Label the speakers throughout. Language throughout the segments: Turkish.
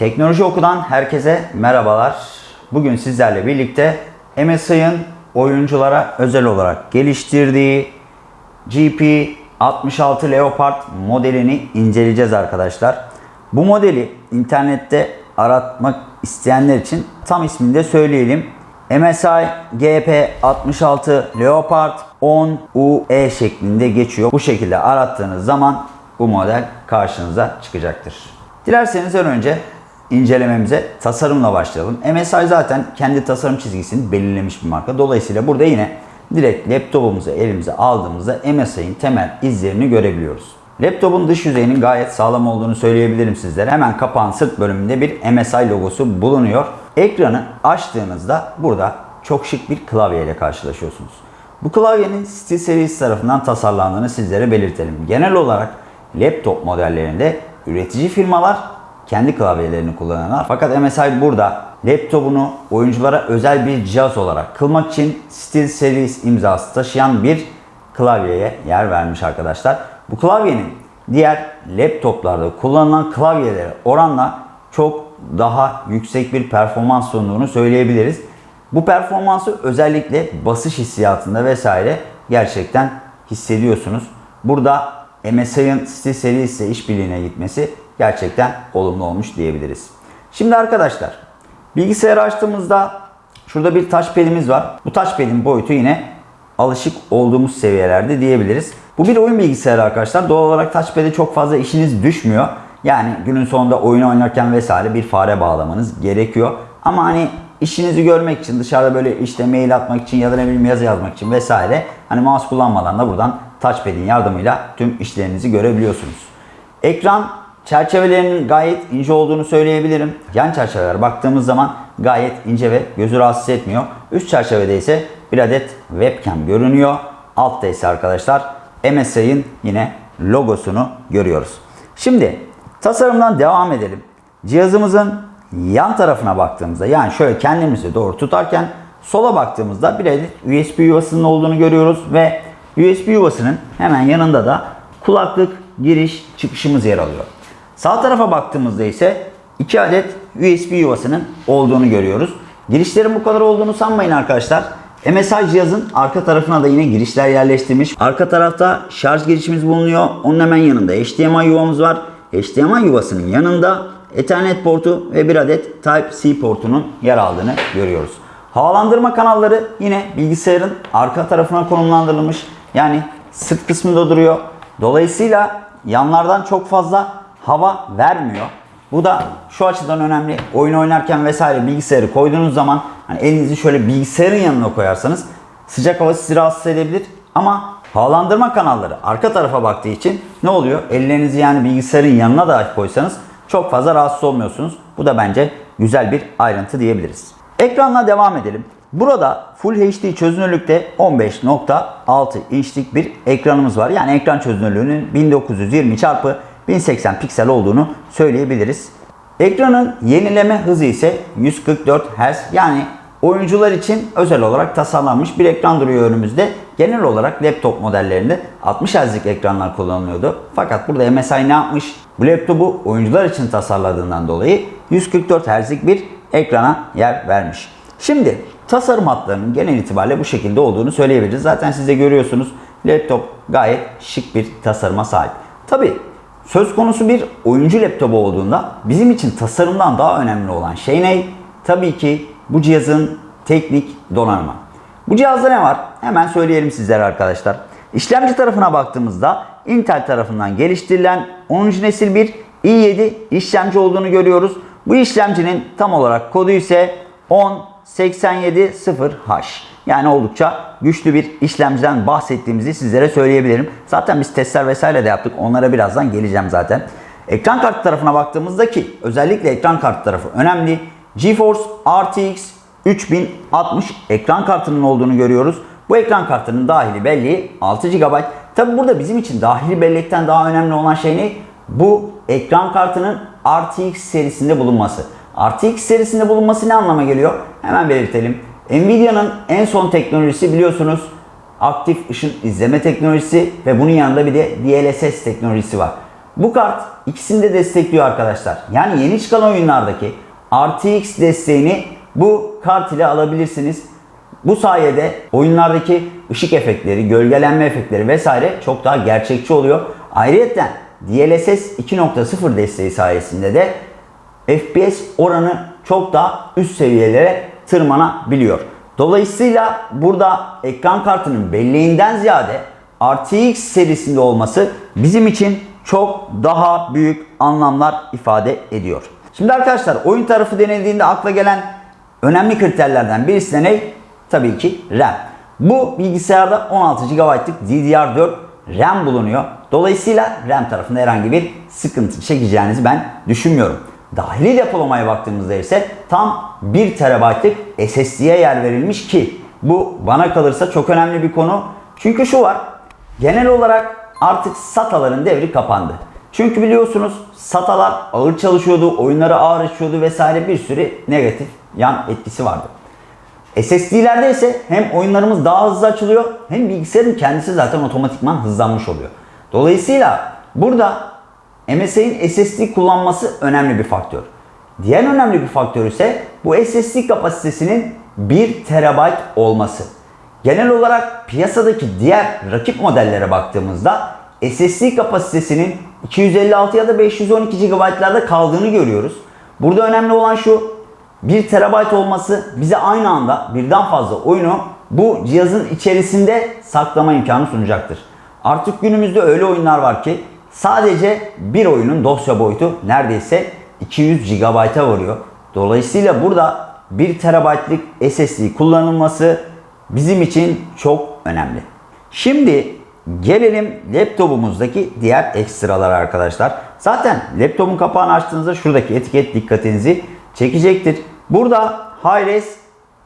Speaker 1: Teknoloji Oku'dan herkese merhabalar. Bugün sizlerle birlikte MSI'ın oyunculara özel olarak geliştirdiği GP66 Leopard modelini inceleyeceğiz arkadaşlar. Bu modeli internette aratmak isteyenler için tam ismini de söyleyelim. MSI GP66 Leopard 10 UE şeklinde geçiyor. Bu şekilde arattığınız zaman bu model karşınıza çıkacaktır. Dilerseniz en önce incelememize tasarımla başlayalım. MSI zaten kendi tasarım çizgisini belirlemiş bir marka. Dolayısıyla burada yine direkt laptopumuzu elimize aldığımızda MSI'nin temel izlerini görebiliyoruz. Laptopun dış yüzeyinin gayet sağlam olduğunu söyleyebilirim sizlere. Hemen kapağın sırt bölümünde bir MSI logosu bulunuyor. Ekranı açtığınızda burada çok şık bir klavye ile karşılaşıyorsunuz. Bu klavyenin SteelSeries tarafından tasarlandığını sizlere belirtelim. Genel olarak laptop modellerinde üretici firmalar kendi klavyelerini kullanırlar. Fakat MSI burada laptopunu oyunculara özel bir cihaz olarak kılmak için SteelSeries imzası taşıyan bir klavyeye yer vermiş arkadaşlar. Bu klavyenin diğer laptoplarda kullanılan klavyelere oranla çok daha yüksek bir performans sunduğunu söyleyebiliriz. Bu performansı özellikle basış hissiyatında vesaire gerçekten hissediyorsunuz. Burada MSI'ın SteelSeries ile işbirliğine gitmesi gerçekten olumlu olmuş diyebiliriz. Şimdi arkadaşlar bilgisayarı açtığımızda şurada bir touchpad'imiz var. Bu touchpad'in boyutu yine alışık olduğumuz seviyelerde diyebiliriz. Bu bir oyun bilgisayarı arkadaşlar. Doğal olarak touchpad'e çok fazla işiniz düşmüyor. Yani günün sonunda oyun oynarken vesaire bir fare bağlamanız gerekiyor. Ama hani işinizi görmek için dışarıda böyle işte mail atmak için ya da ne bileyim yazı yazmak için vesaire hani mouse kullanmadan da buradan touchpad'in yardımıyla tüm işlerinizi görebiliyorsunuz. Ekran çerçevelerinin gayet ince olduğunu söyleyebilirim. Yan çerçeveler baktığımız zaman gayet ince ve gözü rahatsız etmiyor. Üst çerçevede ise bir adet webcam görünüyor. Altta ise arkadaşlar MSI'nin yine logosunu görüyoruz. Şimdi tasarımdan devam edelim. Cihazımızın yan tarafına baktığımızda yani şöyle kendimizi doğru tutarken sola baktığımızda bir adet USB yuvasının olduğunu görüyoruz ve USB yuvasının hemen yanında da kulaklık giriş çıkışımız yer alıyor. Sağ tarafa baktığımızda ise 2 adet USB yuvasının olduğunu görüyoruz. Girişlerin bu kadar olduğunu sanmayın arkadaşlar. MSI cihazın arka tarafına da yine girişler yerleştirmiş. Arka tarafta şarj girişimiz bulunuyor. Onun hemen yanında HDMI yuvamız var. HDMI yuvasının yanında Ethernet portu ve bir adet Type-C portunun yer aldığını görüyoruz. Havalandırma kanalları yine bilgisayarın arka tarafına konumlandırılmış. Yani sırt kısmında duruyor. Dolayısıyla yanlardan çok fazla hava vermiyor. Bu da şu açıdan önemli. Oyun oynarken vesaire bilgisayarı koyduğunuz zaman hani elinizi şöyle bilgisayarın yanına koyarsanız sıcak hava sizi rahatsız edebilir. Ama havalandırma kanalları arka tarafa baktığı için ne oluyor? Ellerinizi yani bilgisayarın yanına da koysanız çok fazla rahatsız olmuyorsunuz. Bu da bence güzel bir ayrıntı diyebiliriz. Ekranla devam edelim. Burada Full HD çözünürlükte 15.6 inçlik bir ekranımız var. Yani ekran çözünürlüğünün 1920 x 1080 piksel olduğunu söyleyebiliriz. Ekranın yenileme hızı ise 144 Hz. Yani oyuncular için özel olarak tasarlanmış bir ekran duruyor önümüzde. Genel olarak laptop modellerinde 60 Hz'lik ekranlar kullanılıyordu. Fakat burada MSI ne yapmış? Bu laptopu oyuncular için tasarladığından dolayı 144 Hz'lik bir ekrana yer vermiş. Şimdi tasarım hatlarının genel itibariyle bu şekilde olduğunu söyleyebiliriz. Zaten siz de görüyorsunuz laptop gayet şık bir tasarıma sahip. Tabi söz konusu bir oyuncu laptopu olduğunda bizim için tasarımdan daha önemli olan şey ne? Tabii ki bu cihazın teknik donanımı. Bu cihazda ne var? Hemen söyleyelim sizlere arkadaşlar. İşlemci tarafına baktığımızda Intel tarafından geliştirilen 10. nesil bir i7 işlemci olduğunu görüyoruz. Bu işlemcinin tam olarak kodu ise 10870H. Yani oldukça güçlü bir işlemciden bahsettiğimizi sizlere söyleyebilirim. Zaten biz testler vesaire de yaptık. Onlara birazdan geleceğim zaten. Ekran kartı tarafına baktığımızda ki özellikle ekran kartı tarafı önemli. GeForce RTX 3060 ekran kartının olduğunu görüyoruz. Bu ekran kartının dahili belleği 6 GB. Tabi burada bizim için dahili bellekten daha önemli olan şey ne? Bu ekran kartının RTX serisinde bulunması. RTX serisinde bulunması ne anlama geliyor? Hemen belirtelim. Nvidia'nın en son teknolojisi biliyorsunuz aktif ışın izleme teknolojisi ve bunun yanında bir de DLSS teknolojisi var. Bu kart ikisini de destekliyor arkadaşlar. Yani yeni çıkan oyunlardaki RTX desteğini bu kart ile alabilirsiniz. Bu sayede oyunlardaki ışık efektleri, gölgelenme efektleri vesaire çok daha gerçekçi oluyor. Ayrıca DLSS 2.0 desteği sayesinde de FPS oranı çok daha üst seviyelere tırmanabiliyor. Dolayısıyla burada ekran kartının belleğinden ziyade RTX serisinde olması bizim için çok daha büyük anlamlar ifade ediyor. Şimdi arkadaşlar oyun tarafı denildiğinde akla gelen önemli kriterlerden birisi ne? Tabii ki RAM. Bu bilgisayarda 16 GB'lık DDR4 RAM bulunuyor. Dolayısıyla RAM tarafında herhangi bir sıkıntı çekeceğinizi ben düşünmüyorum. Dahili depolamaya baktığımızda ise tam 1 TB'lık SSD'ye yer verilmiş ki bu bana kalırsa çok önemli bir konu. Çünkü şu var. Genel olarak artık SATA'ların devri kapandı. Çünkü biliyorsunuz SATA'lar ağır çalışıyordu, oyunları ağır açıyordu vesaire bir sürü negatif yan etkisi vardı. SSD'lerde ise hem oyunlarımız daha hızlı açılıyor hem bilgisayarın kendisi zaten otomatikman hızlanmış oluyor. Dolayısıyla burada MSI'nin SSD kullanması önemli bir faktör. Diğer önemli bir faktör ise bu SSD kapasitesinin 1 TB olması. Genel olarak piyasadaki diğer rakip modellere baktığımızda SSD kapasitesinin 256 ya da 512 GB'larda kaldığını görüyoruz. Burada önemli olan şu 1 TB olması bize aynı anda birden fazla oyunu bu cihazın içerisinde saklama imkanı sunacaktır. Artık günümüzde öyle oyunlar var ki sadece bir oyunun dosya boyutu neredeyse 200 GB'a varıyor. Dolayısıyla burada 1 TB'lık SSD kullanılması bizim için çok önemli. Şimdi gelelim laptopumuzdaki diğer ekstralar arkadaşlar. Zaten laptopun kapağını açtığınızda şuradaki etiket dikkatinizi çekecektir. Burada Hi-Res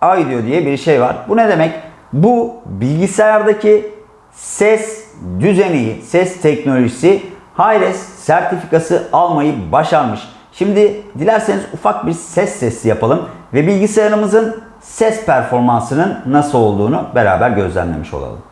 Speaker 1: Audio diye bir şey var. Bu ne demek? Bu bilgisayardaki ses düzeni, ses teknolojisi Hi-Res sertifikası almayı başarmış. Şimdi dilerseniz ufak bir ses testi yapalım ve bilgisayarımızın ses performansının nasıl olduğunu beraber gözlemlemiş olalım.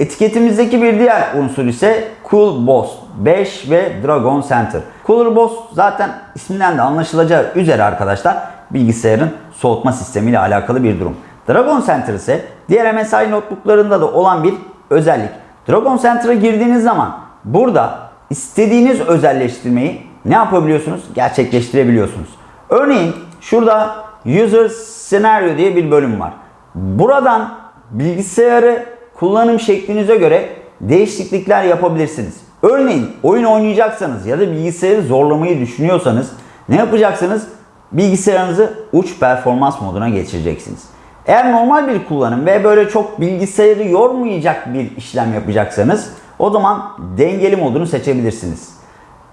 Speaker 1: Etiketimizdeki bir diğer unsur ise Cool Boss 5 ve Dragon Center. Cooler Boss zaten isminden de anlaşılacağı üzere arkadaşlar bilgisayarın soğutma sistemiyle alakalı bir durum. Dragon Center ise diğer MSI notebooklarında da olan bir özellik. Dragon Center'a girdiğiniz zaman burada istediğiniz özelleştirmeyi ne yapabiliyorsunuz? Gerçekleştirebiliyorsunuz. Örneğin şurada User Scenario diye bir bölüm var. Buradan bilgisayarı kullanım şeklinize göre değişiklikler yapabilirsiniz. Örneğin oyun oynayacaksanız ya da bilgisayarı zorlamayı düşünüyorsanız ne yapacaksınız? Bilgisayarınızı uç performans moduna geçireceksiniz. Eğer normal bir kullanım ve böyle çok bilgisayarı yormayacak bir işlem yapacaksanız o zaman dengeli modunu seçebilirsiniz.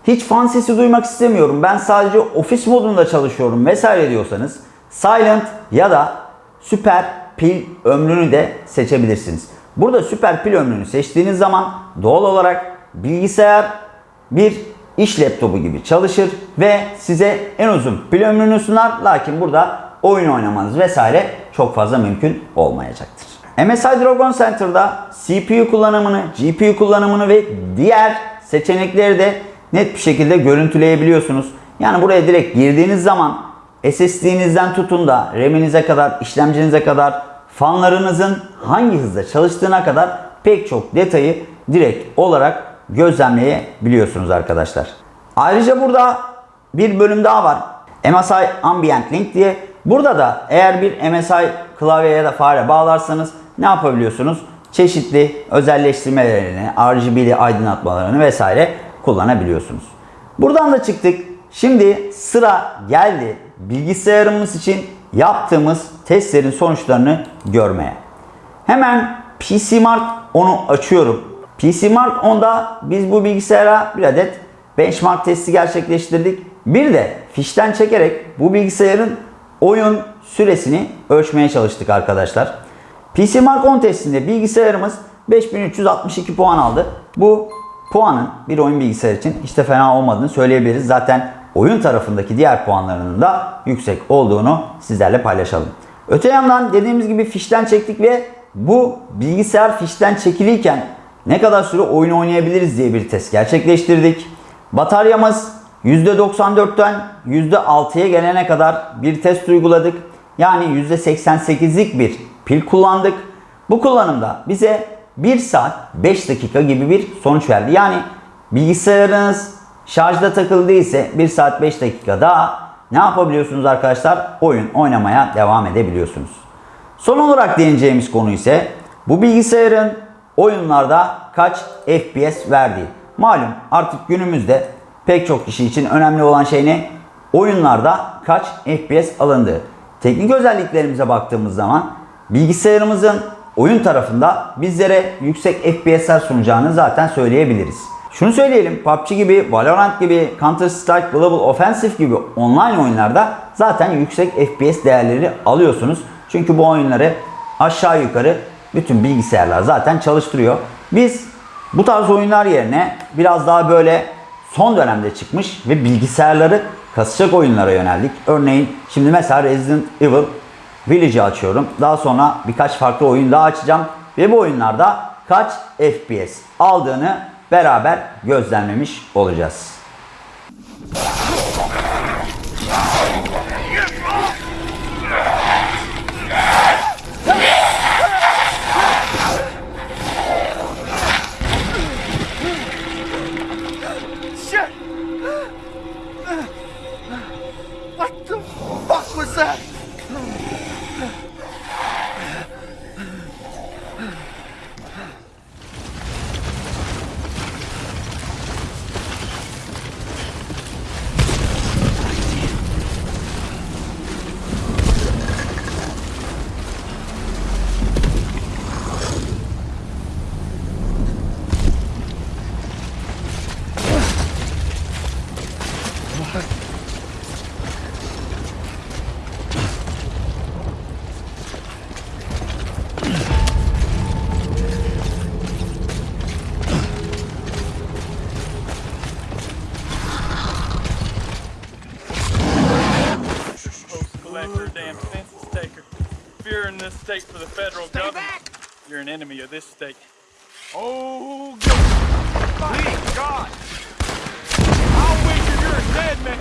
Speaker 1: Hiç fan sesi duymak istemiyorum. Ben sadece ofis modunda çalışıyorum vesaire diyorsanız silent ya da süper pil ömrünü de seçebilirsiniz. Burada süper pil ömrünü seçtiğiniz zaman doğal olarak bilgisayar bir iş laptopu gibi çalışır ve size en uzun pil ömrünü sunar. Lakin burada oyun oynamanız vesaire çok fazla mümkün olmayacaktır. MSI Dragon Center'da CPU kullanımını, GPU kullanımını ve diğer seçenekleri de net bir şekilde görüntüleyebiliyorsunuz. Yani buraya direkt girdiğiniz zaman SSD'nizden tutun da RAM'inize kadar, işlemcinize kadar, fanlarınızın hangi hızda çalıştığına kadar pek çok detayı direkt olarak gözlemleyebiliyorsunuz arkadaşlar. Ayrıca burada bir bölüm daha var. MSI Ambient Link diye. Burada da eğer bir MSI klavye ya da fare bağlarsanız ne yapabiliyorsunuz? Çeşitli özelleştirmelerini, RGB'li aydınlatmalarını vesaire kullanabiliyorsunuz. Buradan da çıktık. Şimdi sıra geldi bilgisayarımız için yaptığımız testlerin sonuçlarını görmeye. Hemen PC Mark 10'u açıyorum. PC Mark 10'da biz bu bilgisayara bir adet benchmark testi gerçekleştirdik. Bir de fişten çekerek bu bilgisayarın oyun süresini ölçmeye çalıştık arkadaşlar. PC Mark 10 testinde bilgisayarımız 5362 puan aldı. Bu puanın bir oyun bilgisayar için hiç de fena olmadığını söyleyebiliriz. Zaten oyun tarafındaki diğer puanlarının da yüksek olduğunu sizlerle paylaşalım. Öte yandan dediğimiz gibi fişten çektik ve bu bilgisayar fişten çekiliyken ne kadar süre oyun oynayabiliriz diye bir test gerçekleştirdik. Bataryamız %94'ten %6'ya gelene kadar bir test uyguladık. Yani %88'lik bir pil kullandık. Bu kullanımda bize 1 saat 5 dakika gibi bir sonuç verdi. Yani bilgisayarınız şarjda takılı değilse 1 saat 5 dakika daha ne yapabiliyorsunuz arkadaşlar? Oyun oynamaya devam edebiliyorsunuz. Son olarak değineceğimiz konu ise bu bilgisayarın oyunlarda kaç FPS verdiği. Malum artık günümüzde pek çok kişi için önemli olan şey ne? Oyunlarda kaç FPS alındığı. Teknik özelliklerimize baktığımız zaman bilgisayarımızın oyun tarafında bizlere yüksek FPS'ler sunacağını zaten söyleyebiliriz. Şunu söyleyelim PUBG gibi, Valorant gibi, Counter Strike Global Offensive gibi online oyunlarda zaten yüksek FPS değerleri alıyorsunuz. Çünkü bu oyunları aşağı yukarı bütün bilgisayarlar zaten çalıştırıyor. Biz bu tarz oyunlar yerine biraz daha böyle son dönemde çıkmış ve bilgisayarları kasacak oyunlara yöneldik. Örneğin şimdi mesela Resident Evil Village'i açıyorum. Daha sonra birkaç farklı oyun daha açacağım. Ve bu oyunlarda kaç FPS aldığını beraber gözlemlemiş olacağız.
Speaker 2: State for the federal government, you're an enemy of this state. Oh, God. Please, God. I'll wager you're a dead man.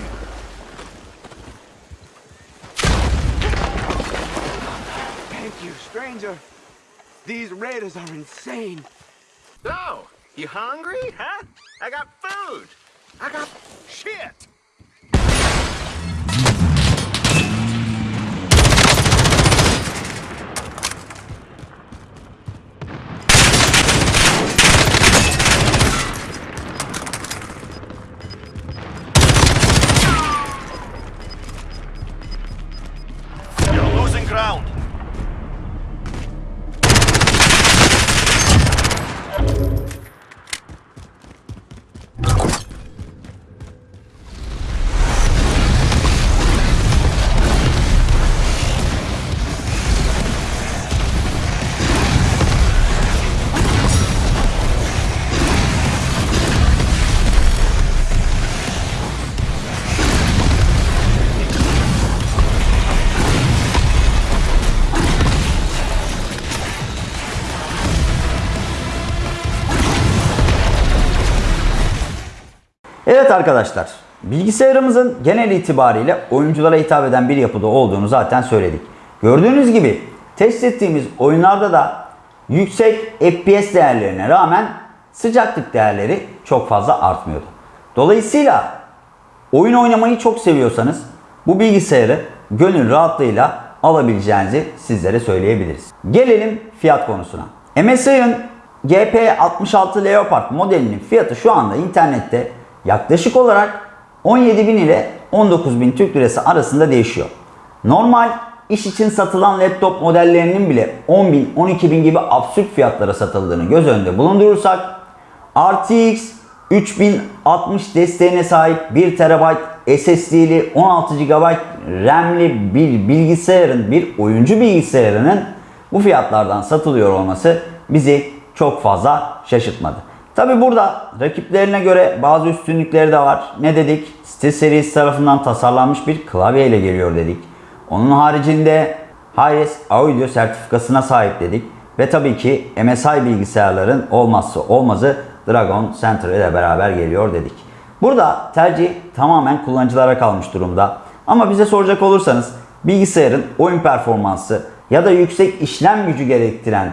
Speaker 3: Thank you, stranger. These raiders are insane.
Speaker 4: So, you hungry, huh? I got food. I got shit.
Speaker 1: Evet arkadaşlar, bilgisayarımızın genel itibariyle oyunculara hitap eden bir yapıda olduğunu zaten söyledik. Gördüğünüz gibi test ettiğimiz oyunlarda da yüksek FPS değerlerine rağmen sıcaklık değerleri çok fazla artmıyordu. Dolayısıyla oyun oynamayı çok seviyorsanız bu bilgisayarı gönül rahatlığıyla alabileceğinizi sizlere söyleyebiliriz. Gelelim fiyat konusuna. MSI'ın GP66 Leopard modelinin fiyatı şu anda internette yaklaşık olarak 17.000 ile 19.000 Türk Lirası arasında değişiyor. Normal iş için satılan laptop modellerinin bile 10.000, 12.000 gibi absürt fiyatlara satıldığını göz önünde bulundurursak RTX 3060 desteğine sahip 1 TB SSD'li 16 GB RAM'li bir bilgisayarın, bir oyuncu bilgisayarının bu fiyatlardan satılıyor olması bizi çok fazla şaşırtmadı. Tabi burada rakiplerine göre bazı üstünlükleri de var. Ne dedik? Site serisi tarafından tasarlanmış bir klavye ile geliyor dedik. Onun haricinde Hi-Res Audio sertifikasına sahip dedik. Ve tabii ki MSI bilgisayarların olmazsa olmazı Dragon Center ile beraber geliyor dedik. Burada tercih tamamen kullanıcılara kalmış durumda. Ama bize soracak olursanız bilgisayarın oyun performansı ya da yüksek işlem gücü gerektiren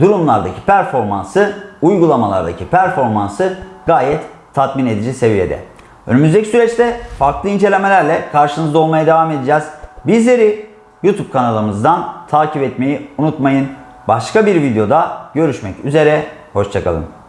Speaker 1: durumlardaki performansı, uygulamalardaki performansı gayet tatmin edici seviyede. Önümüzdeki süreçte farklı incelemelerle karşınızda olmaya devam edeceğiz. Bizleri YouTube kanalımızdan takip etmeyi unutmayın. Başka bir videoda görüşmek üzere. Hoşçakalın.